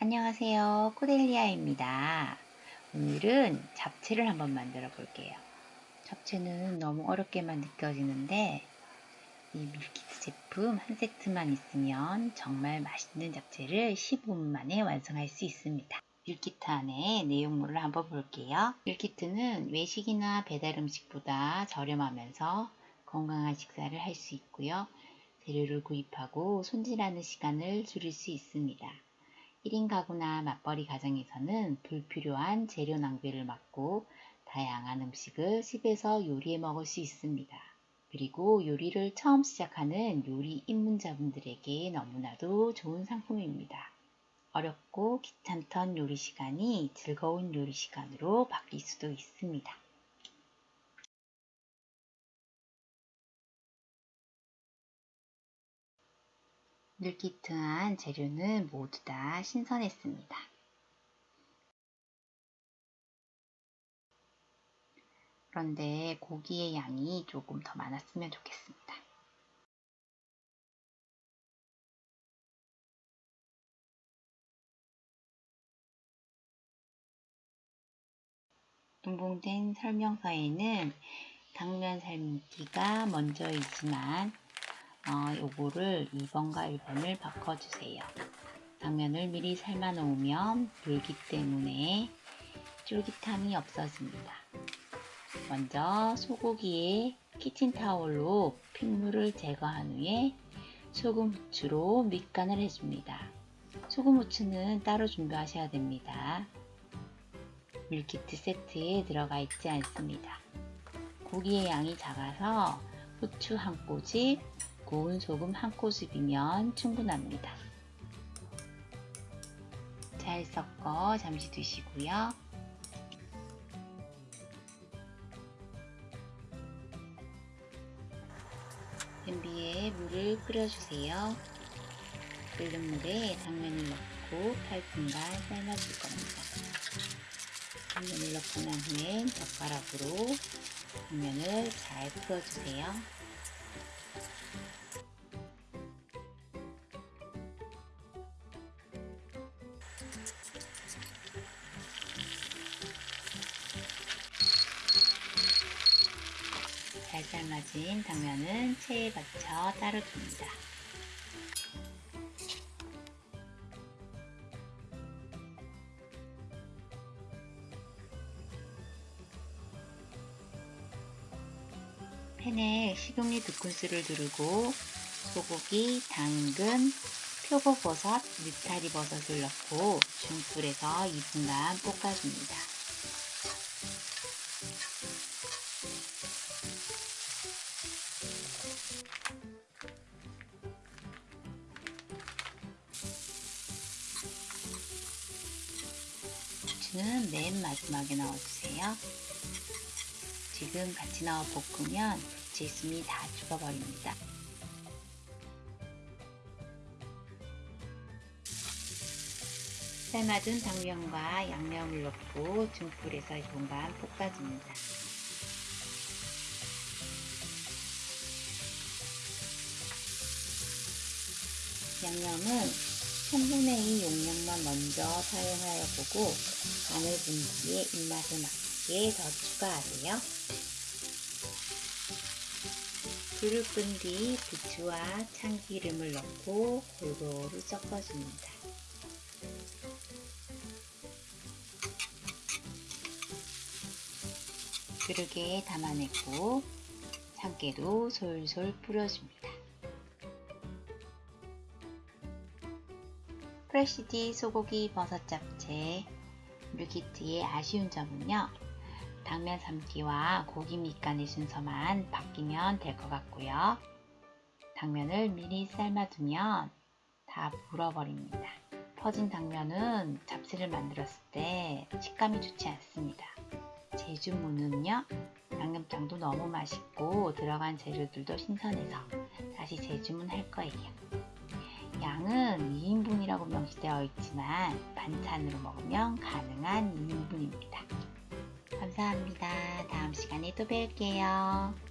안녕하세요. 코델리아입니다. 오늘은 잡채를 한번 만들어 볼게요. 잡채는 너무 어렵게만 느껴지는데 이 밀키트 제품 한 세트만 있으면 정말 맛있는 잡채를 15분 만에 완성할 수 있습니다. 밀키트 안에 내용물을 한번 볼게요. 밀키트는 외식이나 배달 음식보다 저렴하면서 건강한 식사를 할 수 있고요. 재료를 구입하고 손질하는 시간을 줄일 수 있습니다. 1인 가구나 맞벌이 가정에서는 불필요한 재료 낭비를 막고 다양한 음식을 집에서 요리해 먹을 수 있습니다. 그리고 요리를 처음 시작하는 요리 입문자분들에게 너무나도 좋은 상품입니다. 어렵고 귀찮던 요리 시간이 즐거운 요리 시간으로 바뀔 수도 있습니다. 밀키트한 재료는 모두 다 신선했습니다. 그런데 고기의 양이 조금 더 많았으면 좋겠습니다. 동봉된 설명서에는 당면 삶기가 먼저이지만 어, 요거를 2번과 1번을 바꿔주세요. 당면을 미리 삶아 놓으면 불기 때문에 쫄깃함이 없어집니다. 먼저 소고기에 키친타올로 핏물을 제거한 후에 소금 후추로 밑간을 해줍니다. 소금 후추는 따로 준비하셔야 됩니다. 밀키트 세트에 들어가 있지 않습니다. 고기의 양이 작아서 후추 한 꼬집, 구운 소금 한 꼬집이면 충분합니다. 잘 섞어 잠시 두시고요. 냄비에 물을 끓여주세요. 끓는 물에 당면을 넣고 8분간 삶아줄 겁니다. 당면을 넣고 난 후엔 젓가락으로 당면을 잘 풀어주세요. 잘 삶아진 당면은 체에 받쳐 따로 둡니다. 팬에 식용유 두 큰술을 두르고 소고기, 당근, 표고버섯, 느타리버섯을 넣고 중불에서 2분간 볶아줍니다. 고추는 맨 마지막에 넣어주세요. 지금 같이 넣어 볶으면 부채순이 다 죽어버립니다. 삶아둔 당면과 양념을 넣고 중불에서 2분간 볶아줍니다. 양념은 3분의 2 용량만 먼저 사용하여 보고 마늘 분기에 입맛에 맞게 더 추가하세요. 불을 끈 뒤 부추와 참기름을 넣고 골고루 섞어줍니다. 그릇에 담아내고 참깨도 솔솔 뿌려줍니다. 프레시디 소고기 버섯 잡채 밀키트의 아쉬운 점은요. 당면 삶기와 고기 밑간의 순서만 바뀌면 될 것 같고요. 당면을 미리 삶아두면 다 물어버립니다. 퍼진 당면은 잡채를 만들었을 때 식감이 좋지 않습니다. 제주무는요. 양념장도 너무 맛있고 들어간 재료들도 신선해서 다시 재주문 할 거예요. 양은 2인분이라고 명시되어 있지만 반찬으로 먹으면 가능한 2인분입니다. 감사합니다. 다음 시간에 또 뵐게요.